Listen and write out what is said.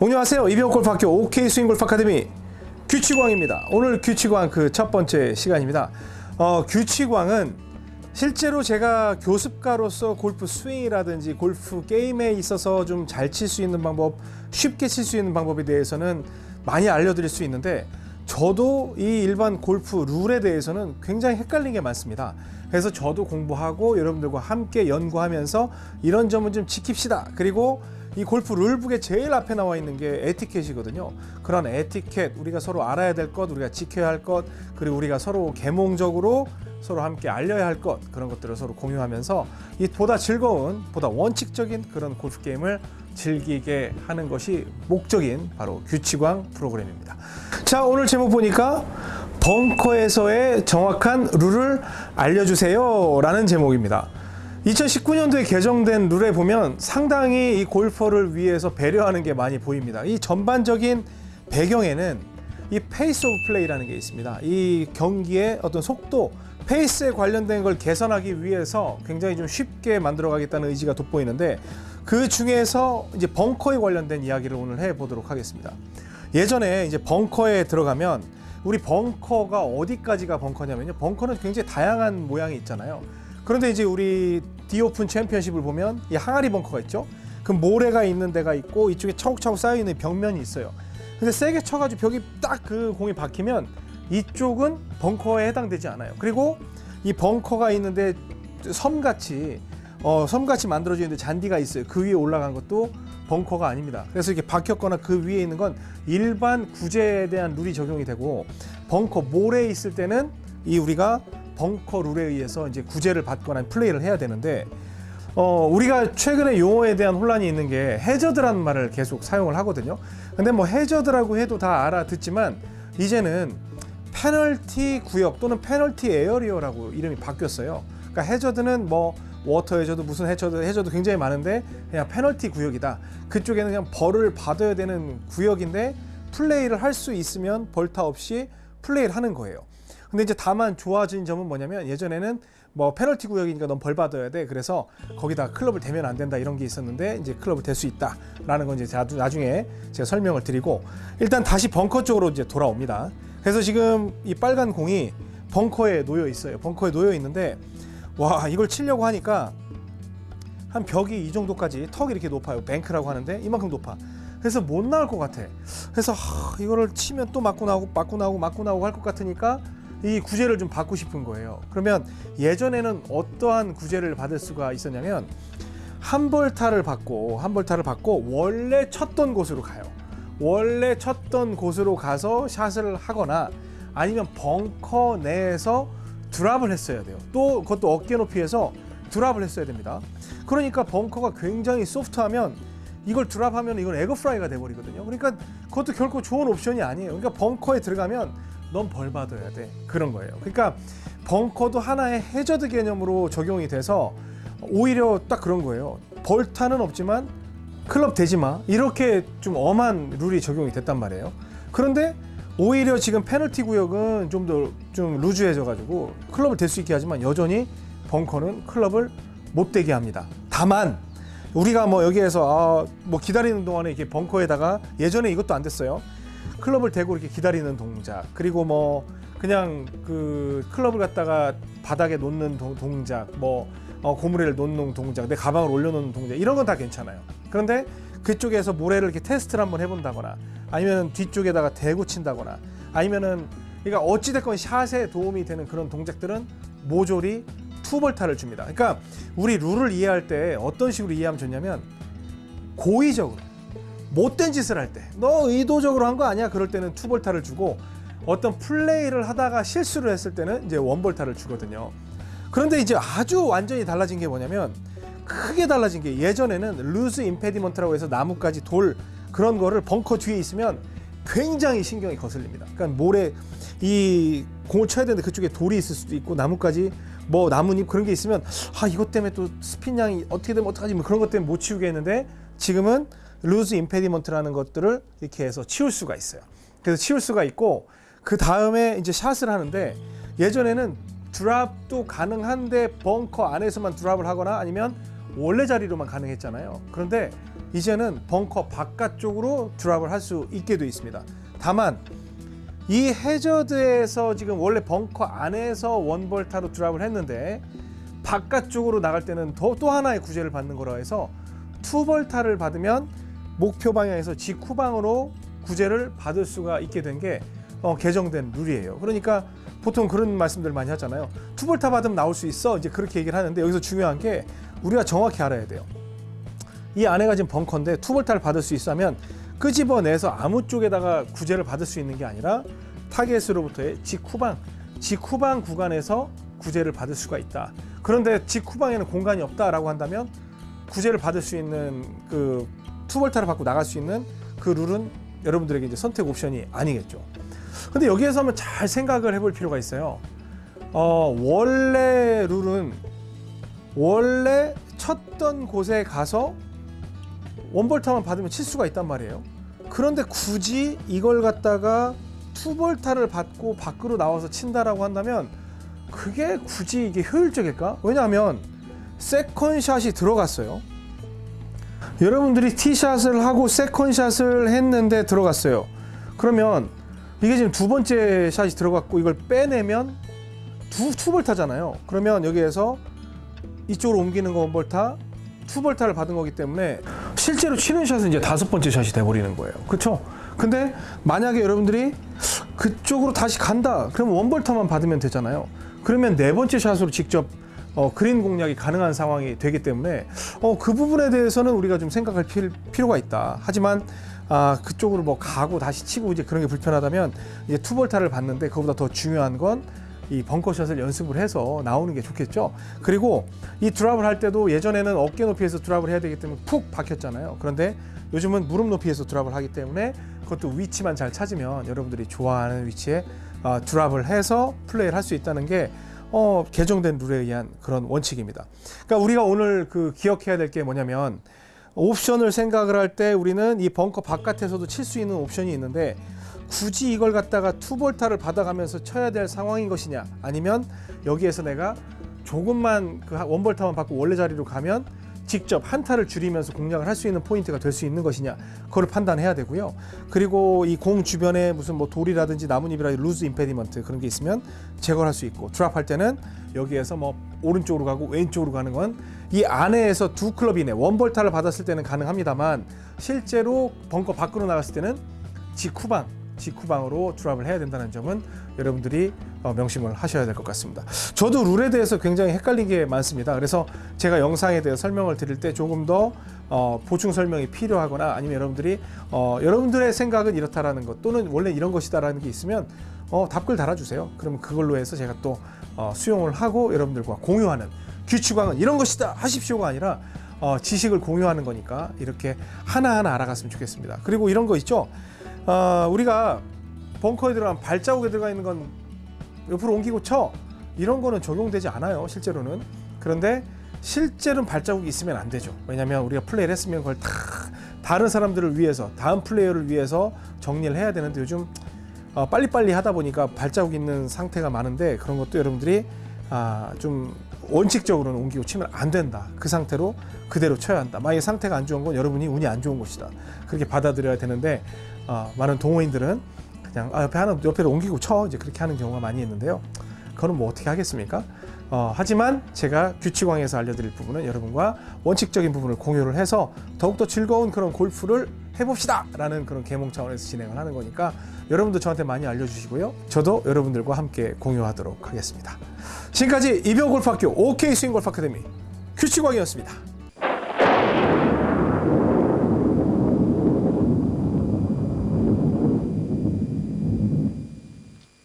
안녕하세요. 이병옥골프학교 OK 스윙골프 아카데미 규칙왕입니다. 오늘 규칙왕 그 첫 번째 시간입니다. 어, 규칙왕은 실제로 제가 교습가로서 골프 스윙이라든지 골프 게임에 있어서 좀 잘 칠 수 있는 방법, 쉽게 칠 수 있는 방법에 대해서는 많이 알려드릴 수 있는데 저도 이 일반 골프 룰에 대해서는 굉장히 헷갈린 게 많습니다. 그래서 저도 공부하고 여러분들과 함께 연구하면서 이런 점은 좀 지킵시다. 그리고 이 골프 룰북에 제일 앞에 나와 있는 게 에티켓이거든요. 그런 에티켓, 우리가 서로 알아야 될 것, 우리가 지켜야 할 것, 그리고 우리가 서로 계몽적으로 서로 함께 알려야 할 것, 그런 것들을 서로 공유하면서 이 보다 즐거운, 보다 원칙적인 그런 골프 게임을 즐기게 하는 것이 목적인 바로 규칙왕 프로그램입니다. 자, 오늘 제목 보니까 벙커에서의 정확한 룰을 알려주세요 라는 제목입니다. 2019년도에 개정된 룰에 보면 상당히 이 골퍼를 위해서 배려하는 게 많이 보입니다. 이 전반적인 배경에는 이 pace of play라는 게 있습니다. 이 경기의 어떤 속도, 페이스에 관련된 걸 개선하기 위해서 굉장히 좀 쉽게 만들어 가겠다는 의지가 돋보이는데 그 중에서 이제 벙커에 관련된 이야기를 오늘 해 보도록 하겠습니다. 예전에 이제 벙커에 들어가면 우리 벙커가 어디까지가 벙커냐면요. 벙커는 굉장히 다양한 모양이 있잖아요. 그런데 이제 우리 디오픈 챔피언십을 보면 이 항아리 벙커가 있죠. 그 모래가 있는 데가 있고 이쪽에 차곡차곡 쌓여 있는 벽면이 있어요. 근데 세게 쳐가지고 벽이 딱 그 공이 박히면 이쪽은 벙커에 해당되지 않아요. 그리고 이 벙커가 있는데 섬같이 어, 섬같이 만들어져 있는데 잔디가 있어요. 그 위에 올라간 것도 벙커가 아닙니다. 그래서 이렇게 박혔거나 그 위에 있는 건 일반 구제에 대한 룰이 적용이 되고 벙커 모래에 있을 때는 이 우리가 벙커 룰에 의해서 이제 구제를 받거나 플레이를 해야 되는데 어, 우리가 최근에 용어에 대한 혼란이 있는 게 해저드라는 말을 계속 사용을 하거든요. 근데 뭐 해저드라고 해도 다 알아듣지만 이제는 페널티 구역 또는 페널티 에어리어라고 이름이 바뀌었어요. 그러니까 해저드는 뭐 워터 해저드 무슨 해저드 해저드 굉장히 많은데 그냥 페널티 구역이다. 그쪽에는 그냥 벌을 받아야 되는 구역인데 플레이를 할 수 있으면 벌타 없이 플레이를 하는 거예요. 근데 이제 다만 좋아진 점은 뭐냐면 예전에는 뭐 페널티 구역이니까 넌 벌 받아야 돼. 그래서 거기다 클럽을 대면 안 된다 이런 게 있었는데 이제 클럽을 댈 수 있다라는 건 이제 나중에 제가 설명을 드리고 일단 다시 벙커 쪽으로 이제 돌아옵니다. 그래서 지금 이 빨간 공이 벙커에 놓여 있어요. 벙커에 놓여 있는데 와 이걸 치려고 하니까 한 벽이 이 정도까지 턱이 이렇게 높아요. 뱅크라고 하는데 이만큼 높아. 그래서 못 나올 것 같아. 그래서 하, 이거를 치면 또 맞고 나오고 맞고 나오고 맞고 나오고 할 것 같으니까 이 구제를 좀 받고 싶은 거예요. 그러면 예전에는 어떠한 구제를 받을 수가 있었냐면 한 벌타를 받고 한 벌타를 받고 원래 쳤던 곳으로 가요. 원래 쳤던 곳으로 가서 샷을 하거나 아니면 벙커 내에서 드랍을 했어야 돼요. 또 그것도 어깨 높이에서 드랍을 했어야 됩니다. 그러니까 벙커가 굉장히 소프트하면 이걸 드랍하면 이건 에그프라이가 돼버리거든요. 그러니까 그것도 결코 좋은 옵션이 아니에요. 그러니까 벙커에 들어가면 넌 벌 받아야 돼. 그런 거예요. 그러니까 벙커도 하나의 해저드 개념으로 적용이 돼서 오히려 딱 그런 거예요. 벌타는 없지만 클럽 대지 마. 이렇게 좀 엄한 룰이 적용이 됐단 말이에요. 그런데 오히려 지금 페널티 구역은 좀 더좀 루즈해져 가지고 클럽을 댈수 있게 하지만 여전히 벙커는 클럽을 못 대게 합니다. 다만 우리가 뭐 여기에서 아, 뭐 기다리는 동안에 이렇게 벙커에다가 예전에 이것도 안 됐어요. 클럽을 대고 이렇게 기다리는 동작. 그리고 뭐 그냥 그 클럽을 갖다가 바닥에 놓는 동, 동작. 뭐 어, 고무래를 놓는 동작. 내 가방을 올려놓는 동작. 이런 건 다 괜찮아요. 그런데 그쪽에서 모래를 이렇게 테스트를 한번 해본다거나 아니면 뒤쪽에다가 대고 친다거나 아니면은 그러니까 어찌됐건 샷에 도움이 되는 그런 동작들은 모조리 two벌타를 줍니다. 그러니까 우리 룰을 이해할 때 어떤 식으로 이해하면 좋냐면 고의적으로 못된 짓을 할 때. 너 의도적으로 한 거 아니야? 그럴 때는 two벌타를 주고 어떤 플레이를 하다가 실수를 했을 때는 이제 one벌타를 주거든요. 그런데 이제 아주 완전히 달라진 게 뭐냐면 크게 달라진 게 예전에는 loose impediment라고 해서 나뭇가지 돌 그런 거를 벙커 뒤에 있으면 굉장히 신경이 거슬립니다. 그러니까 모래 이 공을 쳐야 되는데 그쪽에 돌이 있을 수도 있고 나뭇가지 뭐 나뭇잎 그런 게 있으면 아 이것 때문에 또 스핀량이 어떻게 되면 어떡하지? 뭐 그런 것 때문에 못 치우겠는데 지금은 loose impediment라는 것들을 이렇게 해서 치울 수가 있어요. 그래서 치울 수가 있고 그 다음에 이제 샷을 하는데 예전에는 드랍도 가능한데 벙커 안에서만 드랍을 하거나 아니면 원래 자리로만 가능했잖아요. 그런데 이제는 벙커 바깥쪽으로 드랍을 할 수 있게 돼 있습니다. 다만 이 해저드에서 지금 원래 벙커 안에서 원벌타로 드랍을 했는데 바깥쪽으로 나갈 때는 더 또 하나의 구제를 받는 거라 해서 투벌타를 받으면 목표 방향에서 직후방으로 구제를 받을 수가 있게 된게 어, 개정된 룰이에요. 그러니까 보통 그런 말씀들 많이 하잖아요. two벌타 받으면 나올 수 있어. 이제 그렇게 얘기를 하는데 여기서 중요한 게 우리가 정확히 알아야 돼요. 이 안에가 지금 벙커인데 two벌타를 받을 수 있으면 끄집어내서 아무 쪽에다가 구제를 받을 수 있는 게 아니라 타겟으로부터의 직후방, 직후방 구간에서 구제를 받을 수가 있다. 그런데 직후방에는 공간이 없다라고 한다면 구제를 받을 수 있는 그 투벌타를 받고 나갈 수 있는 그 룰은 여러분들에게 이제 선택 옵션이 아니겠죠. 근데 여기에서 한번 잘 생각을 해볼 필요가 있어요. 어, 원래 룰은 원래 쳤던 곳에 가서 원볼타만 받으면 칠 수가 있단 말이에요. 그런데 굳이 이걸 갖다가 투볼타를 받고 밖으로 나와서 친다라고 한다면 그게 굳이 이게 효율적일까? 왜냐하면 세컨샷이 들어갔어요. 여러분들이 티샷을 하고 세컨샷을 했는데 들어갔어요. 그러면 이게 지금 두 번째 샷이 들어갔고 이걸 빼내면 두 two벌타잖아요. 그러면 여기에서 이쪽으로 옮기는 거 one벌타, two벌타를 받은 거기 때문에 실제로 치는 샷은 이제 다섯 번째 샷이 돼버리는 거예요. 그렇죠? 근데 만약에 여러분들이 그쪽으로 다시 간다. 그러면 원볼타만 받으면 되잖아요. 그러면 네 번째 샷으로 직접 어, 그린 공략이 가능한 상황이 되기 때문에 어, 그 부분에 대해서는 우리가 좀 생각할 필, 필요가 있다. 하지만 아, 그쪽으로 뭐 가고 다시 치고 이제 그런 게 불편하다면 이제 투볼타를 받는데 그보다 더 중요한 건 이 벙커샷을 연습을 해서 나오는 게 좋겠죠. 그리고 이 드랍을 할 때도 예전에는 어깨 높이에서 드랍을 해야 되기 때문에 푹 박혔잖아요. 그런데 요즘은 무릎 높이에서 드랍을 하기 때문에 그것도 위치만 잘 찾으면 여러분들이 좋아하는 위치에 어, 드랍을 해서 플레이를 할 수 있다는 게 어, 개정된 룰에 의한 그런 원칙입니다. 그러니까 우리가 오늘 그 기억해야 될 게 뭐냐면 옵션을 생각을 할 때 우리는 이 벙커 바깥에서도 칠 수 있는 옵션이 있는데 굳이 이걸 갖다가 투볼타를 받아가면서 쳐야 될 상황인 것이냐 아니면 여기에서 내가 조금만 그 원볼타만 받고 원래 자리로 가면 직접 한타를 줄이면서 공략을 할 수 있는 포인트가 될 수 있는 것이냐 그걸 판단해야 되고요. 그리고 이 공 주변에 무슨 뭐 돌이라든지 나뭇잎이라든지 loose impediment 그런 게 있으면 제거를 할수 있고 드랍할 때는 여기에서 뭐 오른쪽으로 가고 왼쪽으로 가는 건 이 안에에서 두 클럽 이내 one벌타를 받았을 때는 가능합니다만 실제로 벙커 밖으로 나갔을 때는 직후방 직후방으로 드랍을 해야 된다는 점은 여러분들이 어, 명심을 하셔야 될 것 같습니다. 저도 룰에 대해서 굉장히 헷갈린 게 많습니다. 그래서 제가 영상에 대해 설명을 드릴 때 조금 더 어, 보충 설명이 필요하거나 아니면 여러분들이 어, 여러분들의 생각은 이렇다라는 것 또는 원래 이런 것이다라는 게 있으면 어, 답글 달아주세요. 그러면 그걸로 해서 제가 또 어, 수용을 하고 여러분들과 공유하는 규칙왕은 이런 것이다 하십시오가 아니라 어, 지식을 공유하는 거니까 이렇게 하나하나 알아갔으면 좋겠습니다. 그리고 이런 거 있죠. 어, 우리가 벙커에 들어간 발자국에 들어가 있는 건 옆으로 옮기고 쳐. 이런 거는 적용되지 않아요 실제로는. 그런데 실제로는 발자국이 있으면 안 되죠. 왜냐하면 우리가 플레이를 했으면 그걸 다 다른 사람들을 위해서 다음 플레이어를 위해서 정리를 해야 되는데 요즘 어, 빨리빨리 하다 보니까 발자국 있는 상태가 많은데 그런 것도 여러분들이 아, 좀 원칙적으로는 옮기고 치면 안 된다. 그 상태로 그대로 쳐야 한다. 만약에 상태가 안 좋은 건 여러분이 운이 안 좋은 것이다. 그렇게 받아들여야 되는데 어, 많은 동호인들은 그냥 아, 옆에 하나 옆에로 옮기고 쳐 이제 그렇게 하는 경우가 많이 있는데요. 그거는 뭐 어떻게 하겠습니까? 어, 하지만 제가 규칙왕에서 알려드릴 부분은 여러분과 원칙적인 부분을 공유를 해서 더욱더 즐거운 그런 골프를 해봅시다! 라는 그런 계몽 차원에서 진행을 하는 거니까 여러분도 저한테 많이 알려주시고요. 저도 여러분들과 함께 공유하도록 하겠습니다. 지금까지 이병골프학교 OK 스윙골프 아카데미 규칙왕이었습니다.